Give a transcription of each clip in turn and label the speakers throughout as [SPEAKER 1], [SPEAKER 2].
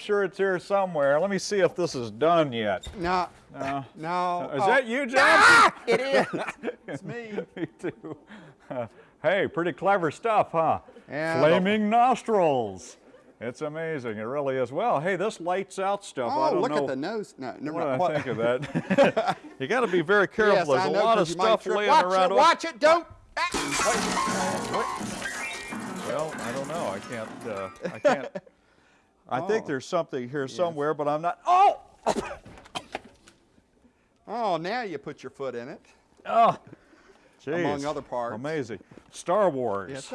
[SPEAKER 1] sure it's here somewhere. Let me see if this is done yet.
[SPEAKER 2] No,
[SPEAKER 1] No.
[SPEAKER 2] no.
[SPEAKER 1] Is
[SPEAKER 2] oh,
[SPEAKER 1] that you, Johnson?
[SPEAKER 2] Ah, it is. It's me.
[SPEAKER 1] me too. Uh, hey, pretty clever stuff, huh?
[SPEAKER 2] Yeah,
[SPEAKER 1] Flaming nostrils. It's amazing. It really is. Well, hey, this lights out stuff. I
[SPEAKER 2] Oh,
[SPEAKER 1] don't
[SPEAKER 2] look
[SPEAKER 1] know
[SPEAKER 2] at the nose. No, never
[SPEAKER 1] what
[SPEAKER 2] mind.
[SPEAKER 1] I think of that. you got to be very careful.
[SPEAKER 2] Yes,
[SPEAKER 1] There's
[SPEAKER 2] I
[SPEAKER 1] a
[SPEAKER 2] know,
[SPEAKER 1] lot of stuff laying
[SPEAKER 2] watch
[SPEAKER 1] around.
[SPEAKER 2] It, watch it, don't. Ah.
[SPEAKER 1] Well, I don't know. I can't. Uh, I can't. I think
[SPEAKER 2] Oh.
[SPEAKER 1] there's something here somewhere, but I'm not. Oh!
[SPEAKER 2] Oh, now you put your foot in it.
[SPEAKER 1] Oh! Jeez.
[SPEAKER 2] Among other parts.
[SPEAKER 1] Amazing. Star Wars.
[SPEAKER 2] Yes.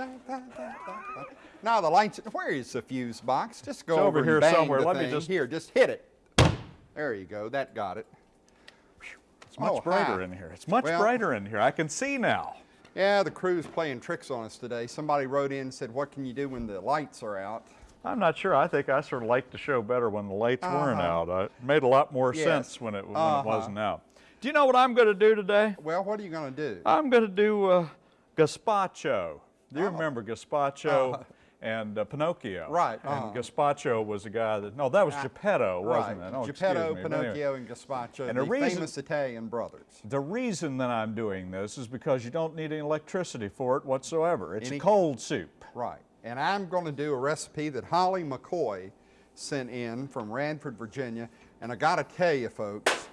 [SPEAKER 2] Now the lights. Where is the fuse box? Just go
[SPEAKER 1] It's over
[SPEAKER 2] and
[SPEAKER 1] here somewhere. Let me just-
[SPEAKER 2] Here, just hit it. There you go. That got it.
[SPEAKER 1] It's much
[SPEAKER 2] Oh,
[SPEAKER 1] brighter
[SPEAKER 2] hi.
[SPEAKER 1] in here. It's much
[SPEAKER 2] Well-
[SPEAKER 1] brighter in here. I can see now.
[SPEAKER 2] Yeah, the crew's playing tricks on us today. Somebody wrote in and said, "What can you do when the lights are out?"
[SPEAKER 1] I'm not sure. I think I sort of liked the show better when the lights weren't
[SPEAKER 2] Uh-huh.
[SPEAKER 1] out. Uh, It made a lot more
[SPEAKER 2] Yes.
[SPEAKER 1] sense when it when
[SPEAKER 2] Uh-huh.
[SPEAKER 1] it wasn't out. Do you know what I'm going to do today?
[SPEAKER 2] Well, what are you going to do?
[SPEAKER 1] I'm going to do uh, gazpacho. Do you
[SPEAKER 2] Oh.
[SPEAKER 1] remember gazpacho
[SPEAKER 2] Uh-huh.
[SPEAKER 1] and uh, Pinocchio?
[SPEAKER 2] Right,
[SPEAKER 1] And
[SPEAKER 2] uh-huh.
[SPEAKER 1] gazpacho was the guy that, no, that was
[SPEAKER 2] Ah,
[SPEAKER 1] Geppetto, wasn't
[SPEAKER 2] right.
[SPEAKER 1] it? Oh,
[SPEAKER 2] Geppetto,
[SPEAKER 1] me. But anyway,
[SPEAKER 2] Pinocchio, and Gazpacho,
[SPEAKER 1] And
[SPEAKER 2] the
[SPEAKER 1] the reason-
[SPEAKER 2] famous Italian brothers.
[SPEAKER 1] The reason that I'm doing this is because you don't need any electricity for it whatsoever. It's
[SPEAKER 2] Any-
[SPEAKER 1] a cold soup.
[SPEAKER 2] Right. And I'm going to do a recipe that Holly McCoy sent in from Radford, Virginia. And I got to tell you, folks,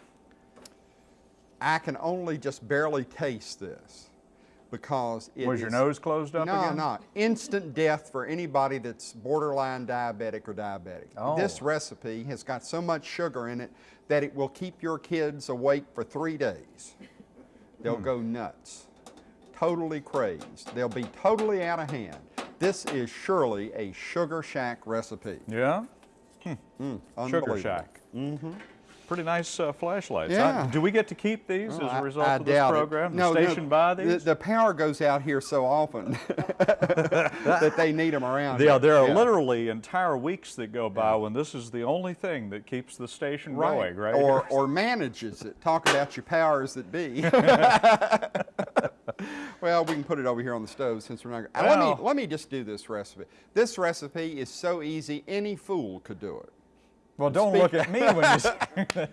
[SPEAKER 2] I can only just barely taste this because it
[SPEAKER 1] Was your
[SPEAKER 2] is-
[SPEAKER 1] nose closed up
[SPEAKER 2] no,
[SPEAKER 1] again?
[SPEAKER 2] not instant death for anybody that's borderline diabetic or diabetic.
[SPEAKER 1] Oh.
[SPEAKER 2] This recipe has got so much sugar in it that it will keep your kids awake for three days. They'll
[SPEAKER 1] Hmm.
[SPEAKER 2] go nuts, totally crazed. They'll be totally out of hand. This is surely a Sugar Shack recipe.
[SPEAKER 1] Yeah? Sugar Shack. Mm-hmm. Pretty nice uh, flashlights.
[SPEAKER 2] Yeah.
[SPEAKER 1] I- do we get to keep these
[SPEAKER 2] Oh,
[SPEAKER 1] as a result
[SPEAKER 2] I
[SPEAKER 1] of this program?
[SPEAKER 2] No,
[SPEAKER 1] the
[SPEAKER 2] no,
[SPEAKER 1] station buy
[SPEAKER 2] the-
[SPEAKER 1] these?
[SPEAKER 2] The, power goes out here so often that they need them around.
[SPEAKER 1] Yeah, there are
[SPEAKER 2] Yeah.
[SPEAKER 1] literally entire weeks that go by when this is the only thing that keeps the station going, right?
[SPEAKER 2] Or, or manages it. Talk about your powers that be. well, we can put it over here on the stove since we're not. Uh, let me let me just do this recipe. This recipe is so easy, any fool could do it.
[SPEAKER 1] well, don't
[SPEAKER 2] speak-
[SPEAKER 1] look at me when you say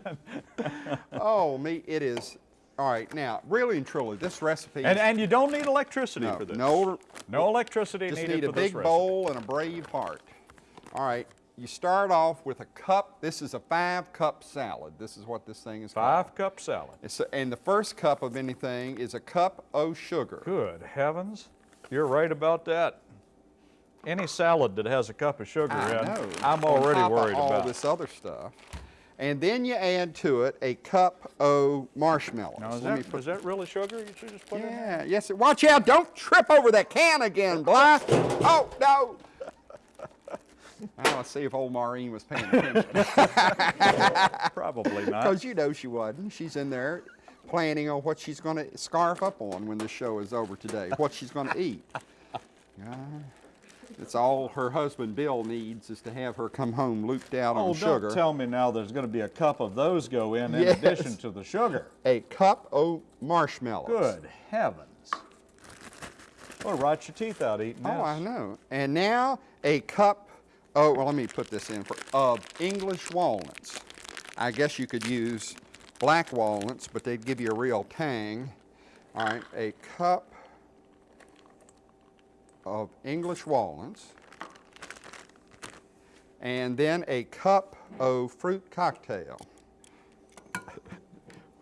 [SPEAKER 2] Oh, me, it is. All right, now, really and truly, this recipe.
[SPEAKER 1] and,
[SPEAKER 2] is,
[SPEAKER 1] and you don't need electricity
[SPEAKER 2] no,
[SPEAKER 1] for this.
[SPEAKER 2] no,
[SPEAKER 1] No electricity
[SPEAKER 2] just
[SPEAKER 1] needed
[SPEAKER 2] need a
[SPEAKER 1] for this
[SPEAKER 2] big bowl and a brave heart. All right, you start off with a cup. This is a five cup salad. This is what this thing is called.
[SPEAKER 1] Five cup salad.
[SPEAKER 2] It's a- and the first cup of anything is a cup of sugar.
[SPEAKER 1] Good heavens. You're right about that. Any salad that has a cup of sugar
[SPEAKER 2] I
[SPEAKER 1] in,
[SPEAKER 2] know.
[SPEAKER 1] I'm already worried
[SPEAKER 2] all
[SPEAKER 1] about.
[SPEAKER 2] this other stuff. And then you add to it a cup of marshmallows.
[SPEAKER 1] Now, is
[SPEAKER 2] Let
[SPEAKER 1] that,
[SPEAKER 2] put-
[SPEAKER 1] is that really sugar you should just put in
[SPEAKER 2] yeah, yes. Watch out! Don't trip over that can again, Bly. Oh no! Now let's see if old Maureen was paying attention.
[SPEAKER 1] Probably not.
[SPEAKER 2] Because you know she wasn't. She's in there planning on what she's going to scarf up on when the show is over today, what she's going to eat. Yeah. It's all her husband Bill needs is to have her come home looped out
[SPEAKER 1] Oh,
[SPEAKER 2] on sugar.
[SPEAKER 1] don't tell me now there's going to be a cup of those go in in addition to the sugar.
[SPEAKER 2] a cup of marshmallows.
[SPEAKER 1] Good heavens. Well, rot your teeth out eating
[SPEAKER 2] Oh. I know. And now a cup, oh, well, let me put this in for, of English walnuts. I guess you could use black walnuts, but they'd give you a real tang. All right, a cup of English walnuts. And then a cup of fruit cocktail,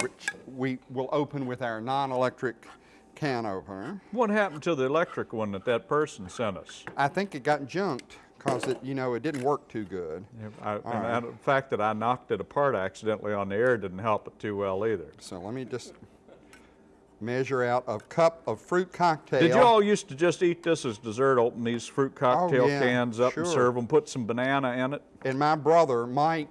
[SPEAKER 2] which we will open with our non-electric can opener.
[SPEAKER 1] What happened to the electric one that that person sent us?
[SPEAKER 2] I think it got junked because it, you know, it didn't work too good.
[SPEAKER 1] I, and
[SPEAKER 2] right.
[SPEAKER 1] I- the fact that I knocked it apart accidentally on the air didn't help it too well either.
[SPEAKER 2] So let me just measure out a cup of fruit cocktail.
[SPEAKER 1] Did you all used to just eat this as dessert? Open these fruit cocktail
[SPEAKER 2] Oh, yeah,
[SPEAKER 1] cans up
[SPEAKER 2] sure.
[SPEAKER 1] and serve them. Put some banana in it.
[SPEAKER 2] And my brother Mike,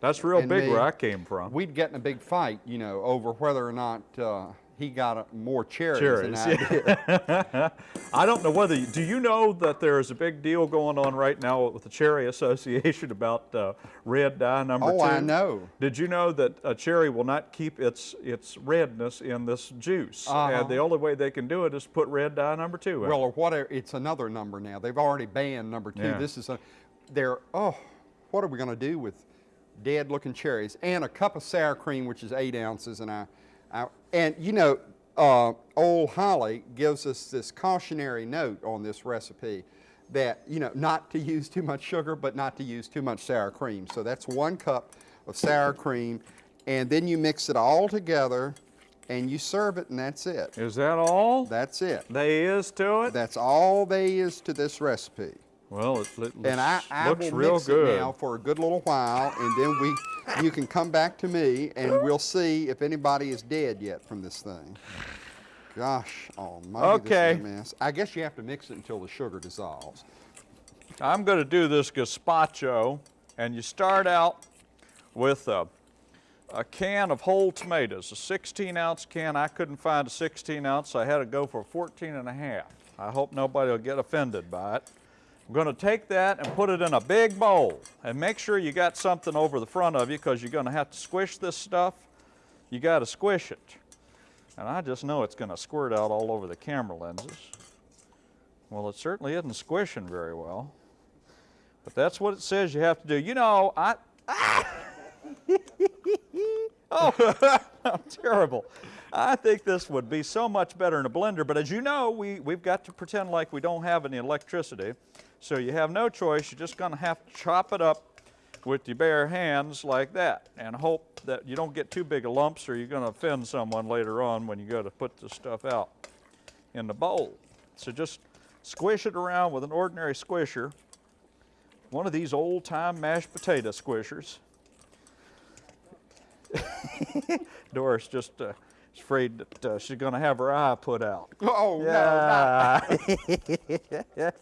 [SPEAKER 1] That's real big
[SPEAKER 2] me,
[SPEAKER 1] where I came from.
[SPEAKER 2] we'd get in a big fight, you know, over whether or not uh, he got a, more cherries,
[SPEAKER 1] Cherries,
[SPEAKER 2] than I did.
[SPEAKER 1] I don't know whether, you- do you know that there is a big deal going on right now with the Cherry Association about uh, red dye number two?
[SPEAKER 2] Oh, I know.
[SPEAKER 1] Did you know that a cherry will not keep its its redness in this juice?
[SPEAKER 2] Uh-huh.
[SPEAKER 1] And the only way they can do it is put red dye number two in.
[SPEAKER 2] Well, or whatever, it's another number now. They've already banned number two.
[SPEAKER 1] Yeah.
[SPEAKER 2] This is a, they're, oh, what are we going to do with dead looking cherries? And a cup of sour cream, which is eight ounces. And, I, I, and you know, uh, old Holly gives us this cautionary note on this recipe that, you know, not to use too much sugar, but not to use too much sour cream. So that's one cup of sour cream. And then you mix it all together and you serve it, and that's it.
[SPEAKER 1] Is that all
[SPEAKER 2] That's it.
[SPEAKER 1] there is to it?
[SPEAKER 2] That's all there is to this recipe.
[SPEAKER 1] Well, it, it
[SPEAKER 2] And I, I
[SPEAKER 1] looks
[SPEAKER 2] will
[SPEAKER 1] real
[SPEAKER 2] mix
[SPEAKER 1] good.
[SPEAKER 2] it now for a good little while, and then we, you can come back to me, and we'll see if anybody is dead yet from this thing. Gosh almighty, this
[SPEAKER 1] Okay.
[SPEAKER 2] is a mess. I guess you have to mix it until the sugar dissolves.
[SPEAKER 1] I'm going to do this gazpacho, and you start out with a, a can of whole tomatoes, a 16 ounce can. I couldn't find a 16 ounce, so I had to go for 14 and a half. I hope nobody will get offended by it. I'm going to take that and put it in a big bowl, and make sure you got something over the front of you because you're going to have to squish this stuff. You got to squish it. And I just know it's going to squirt out all over the camera lenses. Well, it certainly isn't squishing very well. But that's what it says you have to do. You know, I. oh, I'm terrible. I think this would be so much better in a blender, but as you know, we, we've got to pretend like we don't have any electricity. So you have no choice. You're just going to have to chop it up with your bare hands like that and hope that you don't get too big of lumps or you're going to offend someone later on when you go to put this stuff out in the bowl. So just squish it around with an ordinary squisher one of these old time mashed potato squishers. Doris just uh, is afraid that uh, she's going to have her eye put out.
[SPEAKER 2] Oh, no,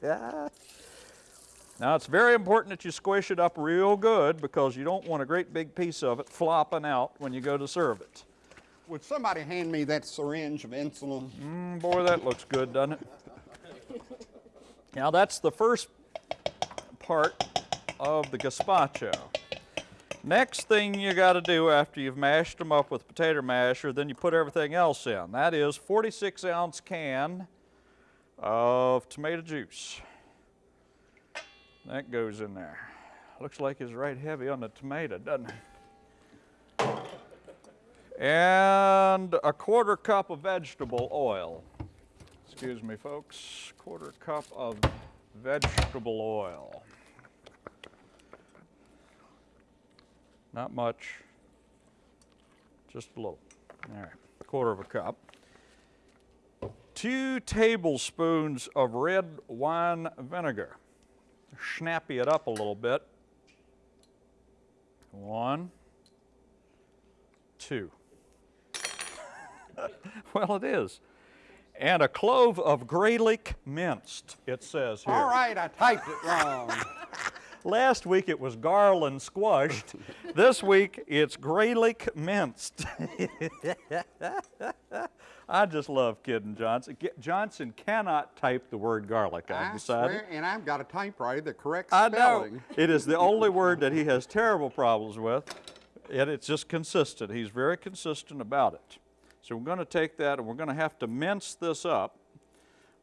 [SPEAKER 1] Yeah. now it's very important that you squish it up real good because you don't want a great big piece of it flopping out when you go to serve it.
[SPEAKER 2] Would somebody hand me that syringe of insulin?
[SPEAKER 1] Mm, boy, that looks good, doesn't it? Now that's the first part of the gazpacho. Next thing you got to do after you've mashed them up with potato masher, then you put everything else in. That is 46 ounce can of tomato juice. That goes in there. Looks like it's right heavy on the tomato, doesn't it? And a quarter cup of vegetable oil. Excuse me, folks. Quarter cup of vegetable oil. Not much, just a little. All right, quarter of a cup. Two tablespoons of red wine vinegar. Snappy it up a little bit. One, two. well, it is. And a clove of Graylick minced, it says here.
[SPEAKER 2] All right, I typed it wrong.
[SPEAKER 1] Last week it was garland squashed. this week it's Graylick minced. I just love kidding Johnson. Johnson cannot type the word garlic, I've
[SPEAKER 2] I
[SPEAKER 1] decided.
[SPEAKER 2] swear, and I've got a typewriter that corrects
[SPEAKER 1] I know. It is the only word that he has terrible problems with, and it's just consistent. He's very consistent about it. So we're going to take that and we're going to have to mince this up,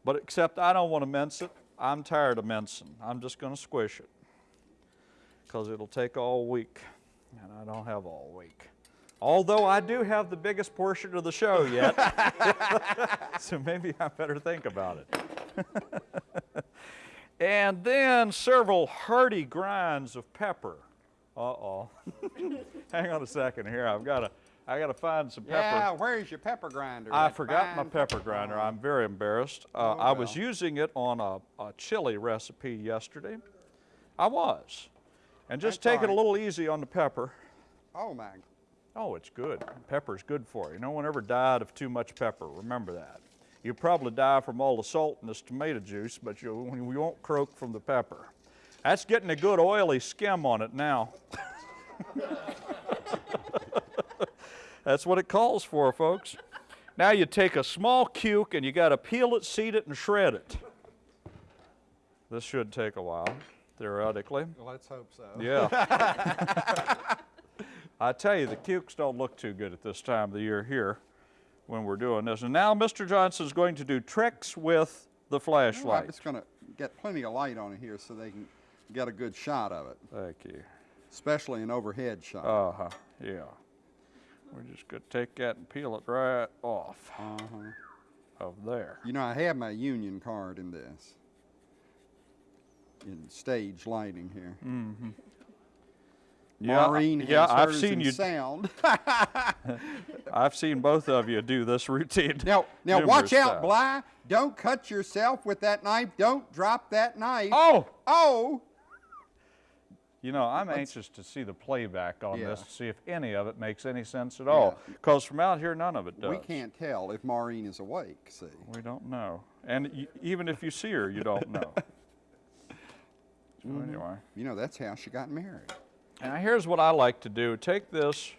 [SPEAKER 1] but except I don't want to mince it. I'm tired of mincing. I'm just going to squish it because it'll take all week, and I don't have all week. Although I do have the biggest portion of the show yet, so maybe I better think about it. And then several hearty grinds of pepper. Uh-oh. Hang on a second here. I've got to I got to find some pepper.
[SPEAKER 2] Yeah, where's your pepper grinder?
[SPEAKER 1] I forgot my pepper grinder. I'm very embarrassed. Uh,
[SPEAKER 2] Oh,
[SPEAKER 1] I was using it on a, a chili recipe yesterday. I was. And just
[SPEAKER 2] That's
[SPEAKER 1] take it a little easy on the pepper.
[SPEAKER 2] Oh, my.
[SPEAKER 1] Oh, it's good. Pepper's good for you. No one ever died of too much pepper. Remember that. You'll probably die from all the salt in this tomato juice, but you, you won't croak from the pepper. That's getting a good oily skim on it now. That's what it calls for, folks. Now you take a small cuke and you got to peel it, seed it, and shred it. This should take a while, theoretically.
[SPEAKER 2] Let's hope so.
[SPEAKER 1] Yeah. I tell you, the cukes don't look too good at this time of the year here when we're doing this. And now Mr. Johnson's going to do tricks with the flashlight.
[SPEAKER 2] just going to get plenty of light on it here so they can get a good shot of it,
[SPEAKER 1] Thank you.
[SPEAKER 2] especially an overhead shot.
[SPEAKER 1] Uh-huh, yeah. We're just gonna take that and peel it right off
[SPEAKER 2] Uh-huh.
[SPEAKER 1] of there.
[SPEAKER 2] You know, I have my union card in this. In stage lighting here.
[SPEAKER 1] Mm-hmm. Yeah,
[SPEAKER 2] Maureen
[SPEAKER 1] yeah,
[SPEAKER 2] has
[SPEAKER 1] I've seen you-
[SPEAKER 2] sound.
[SPEAKER 1] I've seen both of you do this routine.
[SPEAKER 2] now, now watch out,
[SPEAKER 1] times.
[SPEAKER 2] Bly. Don't cut yourself with that knife. Don't drop that knife.
[SPEAKER 1] Oh!
[SPEAKER 2] Oh!
[SPEAKER 1] You know, I'm anxious to see the playback on
[SPEAKER 2] Yeah.
[SPEAKER 1] this to see if any of it makes any sense at all. Because from out here, none of it does.
[SPEAKER 2] We can't tell if Maureen is awake, see.
[SPEAKER 1] We don't know. And y- even if you see her, you don't know. so
[SPEAKER 2] Mm-hmm.
[SPEAKER 1] anyway.
[SPEAKER 2] You know, that's how she got married.
[SPEAKER 1] Now here's what I like to do. Take this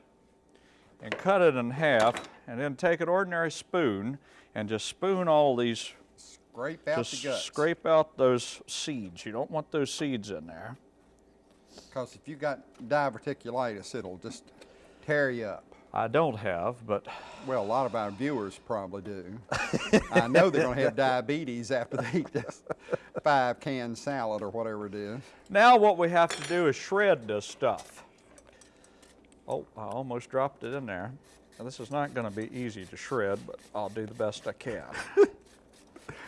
[SPEAKER 1] and cut it in half and then take an ordinary spoon and just spoon all these,
[SPEAKER 2] Scrape out the guts.
[SPEAKER 1] scrape out those seeds. You don't want those seeds in there.
[SPEAKER 2] Because if you got diverticulitis, it'll just tear you up.
[SPEAKER 1] I don't have, but
[SPEAKER 2] Well, a lot of our viewers probably do. I know they're going to have diabetes after they eat this five can salad or whatever it is.
[SPEAKER 1] now what we have to do is shred this stuff. Oh, I almost dropped it in there. Now, this is not going to be easy to shred, but I'll do the best I can.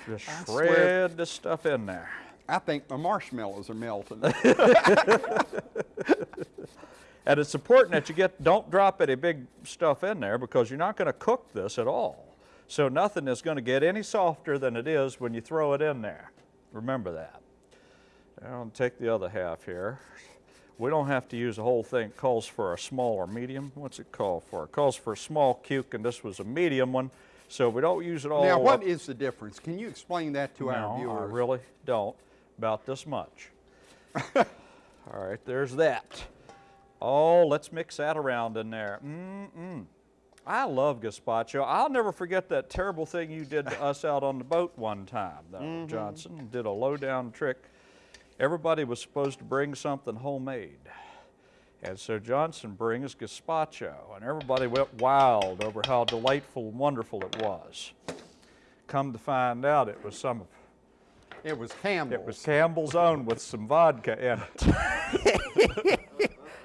[SPEAKER 1] Just
[SPEAKER 2] swear-
[SPEAKER 1] shred this stuff in there.
[SPEAKER 2] I think my marshmallows are melting.
[SPEAKER 1] And it's important that you get, don't drop any big stuff in there because you're not going to cook this at all. So nothing is going to get any softer than it is when you throw it in there. Remember that. Now I'll take the other half here. We don't have to use the whole thing. It calls for a small or medium. What's it call for? It calls for a small cuke, and this was a medium one. So we don't use it all
[SPEAKER 2] now, what
[SPEAKER 1] up.
[SPEAKER 2] is the difference? Can you explain that to our
[SPEAKER 1] No, I
[SPEAKER 2] viewers?
[SPEAKER 1] really don't. About this much. All right, there's that. Oh, let's mix that around in there. Mm-mm. I love gazpacho. I'll never forget that terrible thing you did to us out on the boat one time, though,
[SPEAKER 2] Mm-hmm.
[SPEAKER 1] Johnson. Did a low-down trick. Everybody was supposed to bring something homemade. And so Johnson brings gazpacho, and everybody went wild over how delightful and wonderful it was. Come to find out, it was some of
[SPEAKER 2] It was Campbell's.
[SPEAKER 1] it was Campbell's own with some vodka in it.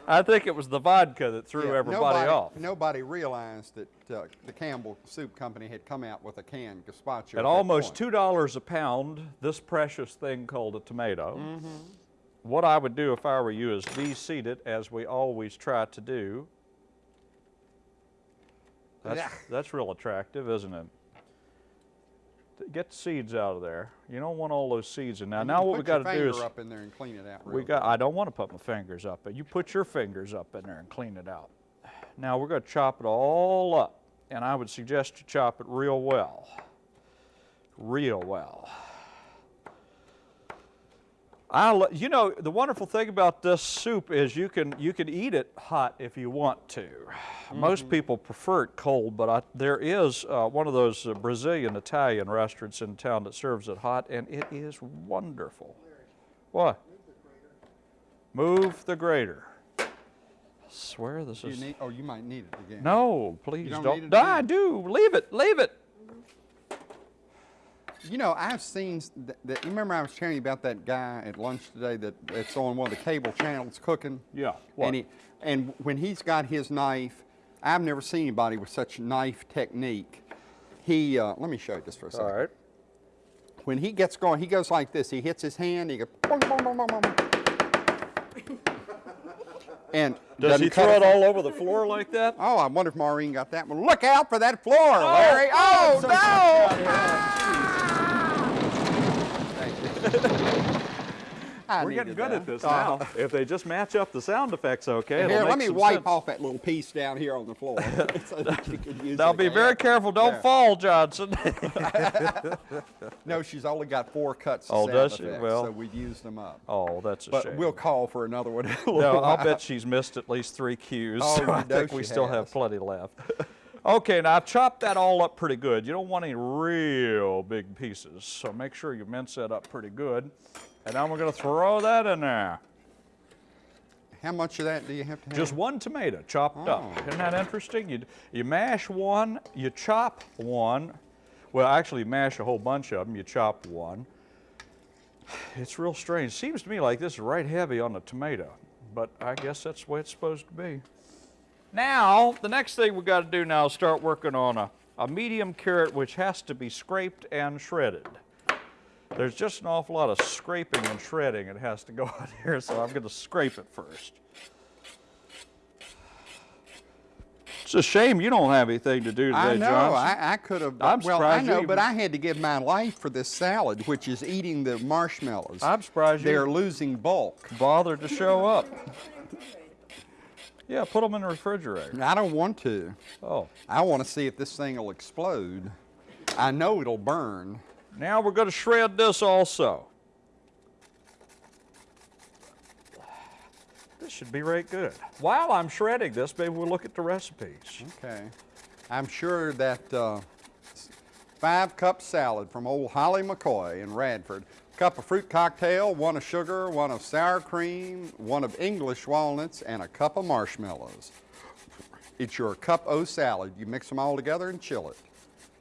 [SPEAKER 1] I think it was the vodka that threw
[SPEAKER 2] Yeah,
[SPEAKER 1] everybody
[SPEAKER 2] nobody,
[SPEAKER 1] off.
[SPEAKER 2] Nobody realized that uh, the Campbell Soup Company had come out with a canned gazpacho.
[SPEAKER 1] At
[SPEAKER 2] that
[SPEAKER 1] almost two dollars a pound, this precious thing called a tomato.
[SPEAKER 2] Mm-hmm.
[SPEAKER 1] What I would do if I were you is de-seed it, as we always try to do. That's, that's real attractive, isn't it? Get the seeds out of there. You don't want all those seeds in there.
[SPEAKER 2] You
[SPEAKER 1] Now what we got to do is
[SPEAKER 2] up in there and clean it out.
[SPEAKER 1] We got,
[SPEAKER 2] good.
[SPEAKER 1] I don't want to put my fingers up, but you put your fingers up in there and clean it out. Now we're going to chop it all up, and I would suggest you chop it real well. Real well. I, lo- you know, the wonderful thing about this soup is you can you can eat it hot if you want to. Most people prefer it cold, but I, there is uh, one of those uh, Brazilian Italian restaurants in town that serves it hot, and it is wonderful. What? Move the grater. Swear this
[SPEAKER 2] you
[SPEAKER 1] is.
[SPEAKER 2] need, oh, you might need it again.
[SPEAKER 1] no, please
[SPEAKER 2] don't
[SPEAKER 1] don't.
[SPEAKER 2] it
[SPEAKER 1] No? I do. Leave it. Leave it.
[SPEAKER 2] You know, I've seen. that- you remember I was telling you about that guy at lunch today that that's on one of the cable channels cooking.
[SPEAKER 1] Yeah, what?
[SPEAKER 2] And he, and when he's got his knife, I've never seen anybody with such knife technique. He, uh, let me show you this for a second.
[SPEAKER 1] All right.
[SPEAKER 2] When he gets going, he goes like this. He hits his hand. He goes. Boom, boom, boom, boom, boom. And
[SPEAKER 1] Does he throw
[SPEAKER 2] it
[SPEAKER 1] it all over the floor like that?
[SPEAKER 2] Oh, I wonder if Maureen got that one. Look out for that floor, Larry. Oh, no! I
[SPEAKER 1] We're getting good
[SPEAKER 2] that.
[SPEAKER 1] at this
[SPEAKER 2] Uh,
[SPEAKER 1] now. If they just match up the sound effects okay,
[SPEAKER 2] Here, let me wipe
[SPEAKER 1] sense.
[SPEAKER 2] off that little piece down here on the floor. so that you can use
[SPEAKER 1] Now be
[SPEAKER 2] again.
[SPEAKER 1] very careful, don't
[SPEAKER 2] There.
[SPEAKER 1] fall, Johnson.
[SPEAKER 2] No, she's only got four cuts of
[SPEAKER 1] Oh,
[SPEAKER 2] sound
[SPEAKER 1] does she?
[SPEAKER 2] effects,
[SPEAKER 1] Well.
[SPEAKER 2] so we've used them up.
[SPEAKER 1] oh, that's a
[SPEAKER 2] But
[SPEAKER 1] shame.
[SPEAKER 2] we'll call for another one.
[SPEAKER 1] no, I'll bet she's missed at least three cues.
[SPEAKER 2] Oh,
[SPEAKER 1] so I think we
[SPEAKER 2] she
[SPEAKER 1] still have plenty left. Okay, now I've chopped that all up pretty good. You don't want any real big pieces, so make sure you mince that up pretty good. And now we're going to throw that in there.
[SPEAKER 2] How much of that do you have to have?
[SPEAKER 1] Just one tomato chopped up.
[SPEAKER 2] Oh.
[SPEAKER 1] Isn't that interesting? You, you mash one, you chop one. Well, actually, you mash a whole bunch of them. You chop one. It's real strange. Seems to me like this is right heavy on the tomato, but I guess that's the way it's supposed to be. Now, the next thing we've got to do now is start working on a, a medium carrot which has to be scraped and shredded. There's just an awful lot of scraping and shredding that has to go on here, so I'm going to scrape it first. It's a shame you don't have anything to do today,
[SPEAKER 2] I know.
[SPEAKER 1] Johnson.
[SPEAKER 2] I, I could have.
[SPEAKER 1] I'm
[SPEAKER 2] well, I
[SPEAKER 1] surprised you
[SPEAKER 2] know, but I had to give my life for this salad, which is eating the marshmallows.
[SPEAKER 1] I'm surprised you-
[SPEAKER 2] They're losing bulk.
[SPEAKER 1] bothered to show up. Yeah, put them in the refrigerator.
[SPEAKER 2] I don't want to.
[SPEAKER 1] Oh,
[SPEAKER 2] I want to see if this thing will explode. I know it'll burn.
[SPEAKER 1] now we're going to shred this also. This should be right good. While I'm shredding this, maybe we'll look at the recipes.
[SPEAKER 2] Okay. I'm sure that uh, five cup salad from old Holly McCoy in Radford, cup of fruit cocktail, one of sugar, one of sour cream, one of English walnuts, and a cup of marshmallows. It's your cup O salad. You mix them all together and chill it.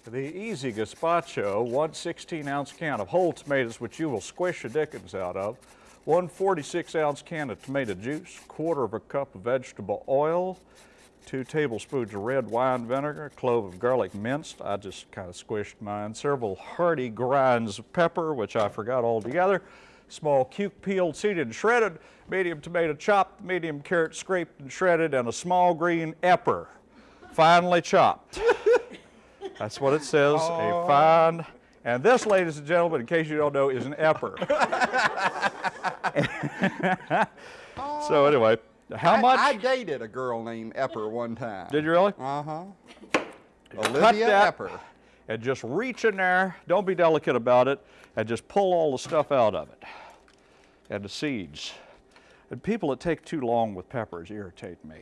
[SPEAKER 1] The Easy Gazpacho, one 16 ounce can of whole tomatoes, which you will squish the dickens out of, one 46 ounce can of tomato juice, quarter of a cup of vegetable oil, two tablespoons of red wine vinegar, a clove of garlic minced, I just kind of squished mine, several hearty grinds of pepper, which I forgot altogether, small cuke peeled, seeded, and shredded, medium tomato chopped, medium carrot scraped and shredded, and a small green epper, finely chopped. That's what it says, a fine. And this, ladies and gentlemen, in case you don't know, is an epper. so anyway, how much
[SPEAKER 2] I, dated a girl named Epper one time.
[SPEAKER 1] did you really?
[SPEAKER 2] Uh huh.
[SPEAKER 1] Cut
[SPEAKER 2] Olivia
[SPEAKER 1] that
[SPEAKER 2] Epper.
[SPEAKER 1] and just reach in there. Don't be delicate about it, and just pull all the stuff out of it and the seeds. And people that take too long with peppers irritate me.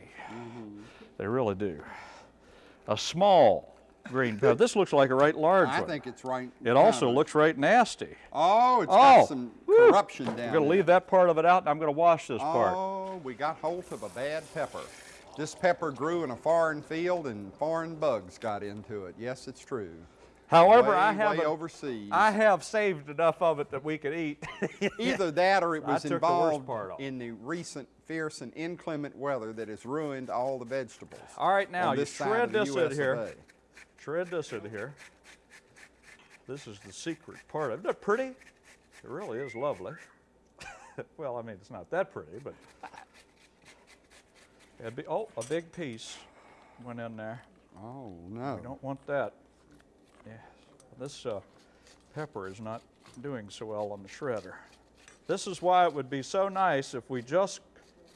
[SPEAKER 1] They really do. A small green pepper. This looks like a right large one.
[SPEAKER 2] I
[SPEAKER 1] one.
[SPEAKER 2] think it's right.
[SPEAKER 1] it also
[SPEAKER 2] kinda-
[SPEAKER 1] looks right nasty.
[SPEAKER 2] Oh, it's
[SPEAKER 1] Oh,
[SPEAKER 2] got some
[SPEAKER 1] woo.
[SPEAKER 2] corruption down
[SPEAKER 1] I'm going to leave that part of it out, and I'm going to wash this part.
[SPEAKER 2] Oh, we got hold of a bad pepper. This pepper grew in a foreign field and foreign bugs got into it. Yes, it's true.
[SPEAKER 1] However,
[SPEAKER 2] way,
[SPEAKER 1] I
[SPEAKER 2] way
[SPEAKER 1] have
[SPEAKER 2] overseas.
[SPEAKER 1] I have saved enough of it that we could eat.
[SPEAKER 2] Either that or it was
[SPEAKER 1] took the
[SPEAKER 2] involved in the recent fierce and inclement weather that has ruined all the vegetables.
[SPEAKER 1] All right, now you shred this in
[SPEAKER 2] of
[SPEAKER 1] here. Shred this in here. This is the secret part. Isn't it pretty? It really is lovely. well, I mean, it's not that pretty, but. It'd be, oh, a big piece went in there.
[SPEAKER 2] Oh no.
[SPEAKER 1] We don't want that. Yeah, this uh, pepper is not doing so well on the shredder. This is why it would be so nice if we just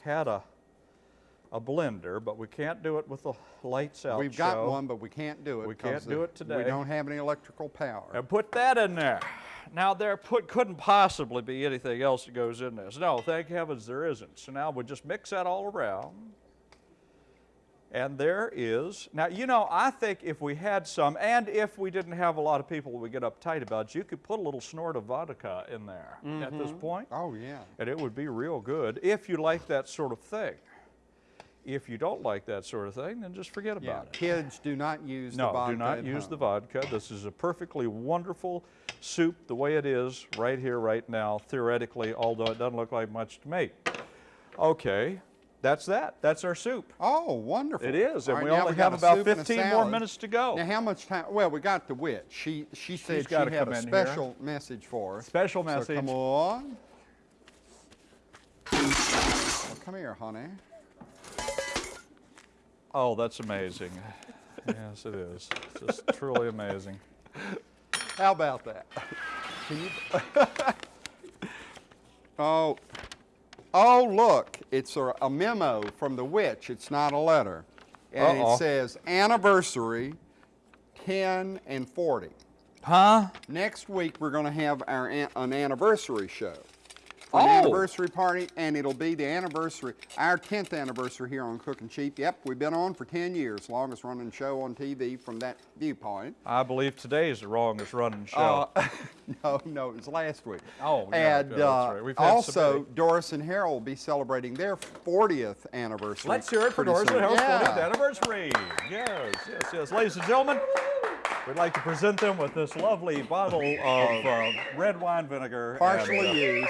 [SPEAKER 1] had a a blender, but we can't do it with the lights out.
[SPEAKER 2] We've got
[SPEAKER 1] show.
[SPEAKER 2] one, but we can't do it.
[SPEAKER 1] We can't do it today.
[SPEAKER 2] We don't have any electrical power.
[SPEAKER 1] And put that in there. Now there put, couldn't possibly be anything else that goes in this. No, thank heavens there isn't. So now we just mix that all around. And there is, now you know, I think if we had some, and if we didn't have a lot of people we get uptight about, you could put a little snort of vodka in there at this mm-hmm. point.
[SPEAKER 2] Oh yeah.
[SPEAKER 1] And it would be real good if you like that sort of thing. If you don't like that sort of thing, then just forget
[SPEAKER 2] Yeah.
[SPEAKER 1] about it.
[SPEAKER 2] Kids do not use the vodka.
[SPEAKER 1] No,
[SPEAKER 2] vodka
[SPEAKER 1] do not
[SPEAKER 2] at
[SPEAKER 1] use the vodka. This is a perfectly wonderful soup the way it is right here, right now, theoretically, although it doesn't look like much to me. Okay, that's that. That's our soup.
[SPEAKER 2] Oh, wonderful.
[SPEAKER 1] It is, and
[SPEAKER 2] All
[SPEAKER 1] we only
[SPEAKER 2] got
[SPEAKER 1] have about
[SPEAKER 2] soup and a
[SPEAKER 1] 15 more minutes to go.
[SPEAKER 2] Now, how much time? Well, we got the witch. She she said she
[SPEAKER 1] gotta
[SPEAKER 2] had a
[SPEAKER 1] in here.
[SPEAKER 2] special message for us.
[SPEAKER 1] Special message.
[SPEAKER 2] So
[SPEAKER 1] message.
[SPEAKER 2] come on. Well, come here, honey.
[SPEAKER 1] Oh, that's amazing. yes, it is. Just truly amazing.
[SPEAKER 2] How about that? Oh, oh, look! It's a, a memo from the witch. It's not a letter, and
[SPEAKER 1] Uh-oh.
[SPEAKER 2] it says anniversary, ten and forty.
[SPEAKER 1] Huh?
[SPEAKER 2] Next week we're going to have our an, an anniversary show. An
[SPEAKER 1] Oh.
[SPEAKER 2] anniversary party, and it'll be the anniversary, our 10th anniversary here on Cooking Cheap. Yep, we've been on for 10 years, longest running show on TV from that viewpoint.
[SPEAKER 1] I believe today is the longest running show.
[SPEAKER 2] Uh, no, no, it was last week.
[SPEAKER 1] Oh, yeah,
[SPEAKER 2] and uh,
[SPEAKER 1] right. We've
[SPEAKER 2] also. Doris and Harold will be celebrating their 40th anniversary.
[SPEAKER 1] Let's hear it for Doris and. Harold's
[SPEAKER 2] Yeah.
[SPEAKER 1] 40th anniversary. Yes, yes, yes. Ladies and gentlemen, We'd like to present them with this lovely bottle of uh, red wine vinegar. and,
[SPEAKER 2] Partially
[SPEAKER 1] uh,
[SPEAKER 2] used.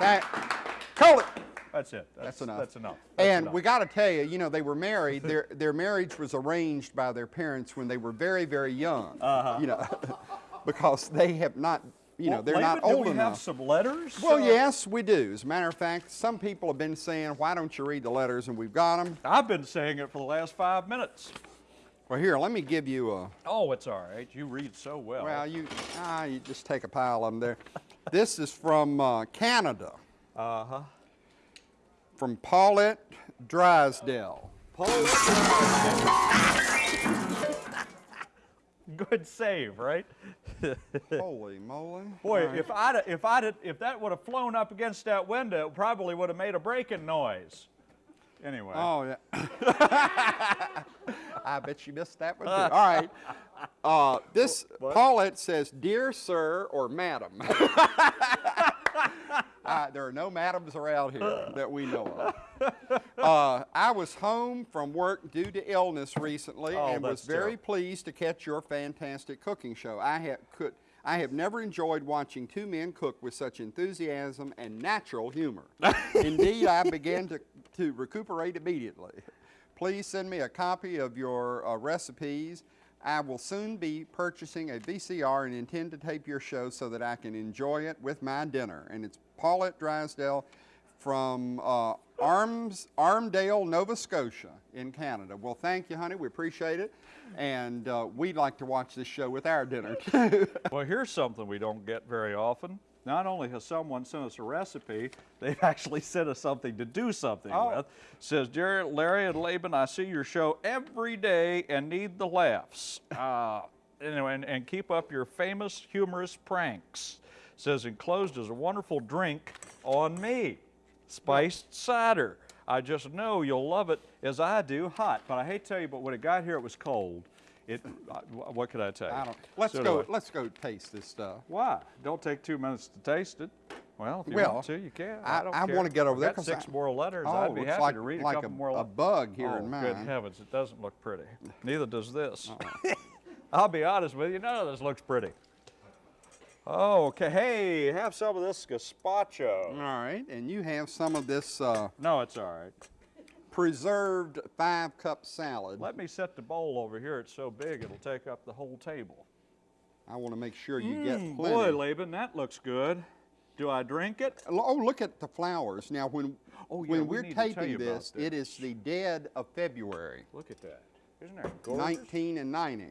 [SPEAKER 2] That, it.
[SPEAKER 1] That's it. That's,
[SPEAKER 2] That's enough.
[SPEAKER 1] That's enough. That's
[SPEAKER 2] And
[SPEAKER 1] enough.
[SPEAKER 2] we got to tell you, you know, they were married. Their their marriage was arranged by their parents when they were very very young. Uh-huh. You know, because they have not, you know,
[SPEAKER 1] Well,
[SPEAKER 2] they're
[SPEAKER 1] Laban,
[SPEAKER 2] not
[SPEAKER 1] do
[SPEAKER 2] old
[SPEAKER 1] we
[SPEAKER 2] enough.
[SPEAKER 1] have some letters?
[SPEAKER 2] Well,
[SPEAKER 1] Uh,
[SPEAKER 2] yes, we do. As a matter of fact, some people have been saying, "Why don't you read the letters?" And we've got them.
[SPEAKER 1] I've been saying it for the last five minutes.
[SPEAKER 2] Well, here, let me give you a.
[SPEAKER 1] Oh, it's all right. You read so well.
[SPEAKER 2] Well, you ah, you just take a pile of them there. This is from uh, Canada,
[SPEAKER 1] uh huh.
[SPEAKER 2] from Paulette Drysdale.
[SPEAKER 1] Good save, right?
[SPEAKER 2] Holy moly!
[SPEAKER 1] Boy,
[SPEAKER 2] right.
[SPEAKER 1] if I'd if I'd if that would have flown up against that window, it probably would have made a breaking noise. Anyway.
[SPEAKER 2] Oh yeah. I bet you missed that one too. All right. Uh, this Paulette says, "Dear sir or madam." Uh, there are no madams around here that we know of. Uh, I was home from work due to illness recently
[SPEAKER 1] Oh,
[SPEAKER 2] and was very
[SPEAKER 1] terrible.
[SPEAKER 2] pleased to catch your fantastic cooking show. I have could I have never enjoyed watching two men cook with such enthusiasm and natural humor. Indeed, I began to, to recuperate immediately. Please send me a copy of your uh, recipes. I will soon be purchasing a VCR and intend to tape your show so that I can enjoy it with my dinner. And it's Paulette Drysdale from uh, Arms, Armdale, Nova Scotia in Canada. Well, thank you, honey. We appreciate it. And uh, we'd like to watch this show with our dinner, too.
[SPEAKER 1] Well, here's something we don't get very often. Not only has someone sent us a recipe, they've actually sent us something to do something
[SPEAKER 2] Oh.
[SPEAKER 1] with. Says, Jerry, Larry, and Laban, I see your show every day and need the laughs. Uh, anyway, and, and keep up your famous humorous pranks. Says, enclosed is a wonderful drink on me, spiced cider. I just know you'll love it as I do, hot. But I hate to tell you, but when it got here, it was cold. It, uh, what could I tell you?
[SPEAKER 2] I don't. Let's
[SPEAKER 1] So
[SPEAKER 2] go. Let's go taste this stuff.
[SPEAKER 1] Why? Don't take two minutes to taste it. Well, if you
[SPEAKER 2] Well,
[SPEAKER 1] want to, you can.
[SPEAKER 2] I-
[SPEAKER 1] I, don't
[SPEAKER 2] I wanna get over there
[SPEAKER 1] got six
[SPEAKER 2] I-
[SPEAKER 1] more letters.
[SPEAKER 2] Oh,
[SPEAKER 1] I'd be happy
[SPEAKER 2] like,
[SPEAKER 1] to read
[SPEAKER 2] like
[SPEAKER 1] a couple
[SPEAKER 2] a,
[SPEAKER 1] more.
[SPEAKER 2] a bug here
[SPEAKER 1] oh,
[SPEAKER 2] in mine.
[SPEAKER 1] good heavens! It doesn't look pretty. Neither does this.
[SPEAKER 2] Uh-uh.
[SPEAKER 1] I'll be honest with you. None of this looks pretty. Oh, okay. Hey, have some of this gazpacho.
[SPEAKER 2] All right, and you have some of this uh,
[SPEAKER 1] No, it's all right.
[SPEAKER 2] Preserved five cup salad.
[SPEAKER 1] Let me set the bowl over here. It's so big it'll take up the whole table.
[SPEAKER 2] I want to make sure you get
[SPEAKER 1] Mm,
[SPEAKER 2] plenty.
[SPEAKER 1] boy, Laban, that looks good. Do I drink it?
[SPEAKER 2] Oh, look at the flowers. Now, when
[SPEAKER 1] Oh, yeah,
[SPEAKER 2] when
[SPEAKER 1] we
[SPEAKER 2] we're
[SPEAKER 1] need
[SPEAKER 2] taping
[SPEAKER 1] about
[SPEAKER 2] this, it is the dead of February,
[SPEAKER 1] Look at that. Isn't that gorgeous?
[SPEAKER 2] 19 and 90.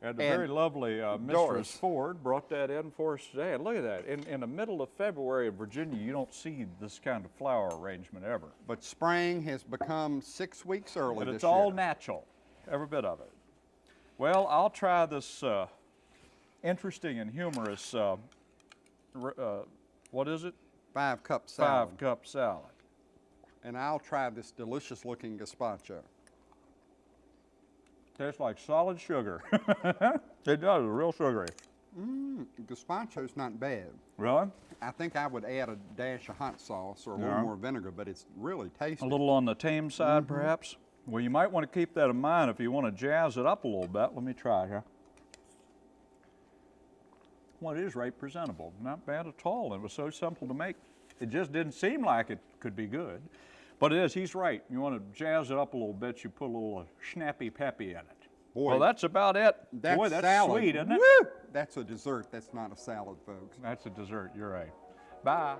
[SPEAKER 1] And the
[SPEAKER 2] And
[SPEAKER 1] very lovely uh, Mistress
[SPEAKER 2] Doris.
[SPEAKER 1] Ford brought that in for us today. And look at that. In, in the middle of February in Virginia, you don't see this kind of flower arrangement ever.
[SPEAKER 2] But spring has become six weeks early
[SPEAKER 1] But it's all natural, every bit of it. Well, I'll try this uh, interesting and humorous, uh, uh, what is it?
[SPEAKER 2] Five cup salad.
[SPEAKER 1] Five cup salad.
[SPEAKER 2] And I'll try this delicious looking gazpacho.
[SPEAKER 1] Tastes like solid sugar. it does, real sugary.
[SPEAKER 2] Mmm, gazpacho's not bad.
[SPEAKER 1] Really?
[SPEAKER 2] I think I would add a dash of hot sauce or a
[SPEAKER 1] Yeah.
[SPEAKER 2] little more vinegar, but it's really tasty.
[SPEAKER 1] A little on the tame side,
[SPEAKER 2] Mm-hmm.
[SPEAKER 1] perhaps? Well, you might want to keep that in mind if you want to jazz it up a little bit. Let me try it here. Well, it is right presentable. Not bad at all. It was so simple to make. It just didn't seem like it could be good. But it is, he's right. You want to jazz it up a little bit, you put a little snappy peppy in it.
[SPEAKER 2] Boy,
[SPEAKER 1] well, that's about it.
[SPEAKER 2] That's
[SPEAKER 1] Boy, that's
[SPEAKER 2] salad.
[SPEAKER 1] sweet, isn't it?
[SPEAKER 2] Woo! That's a dessert. That's not a salad, folks.
[SPEAKER 1] That's a dessert. You're right. Bye.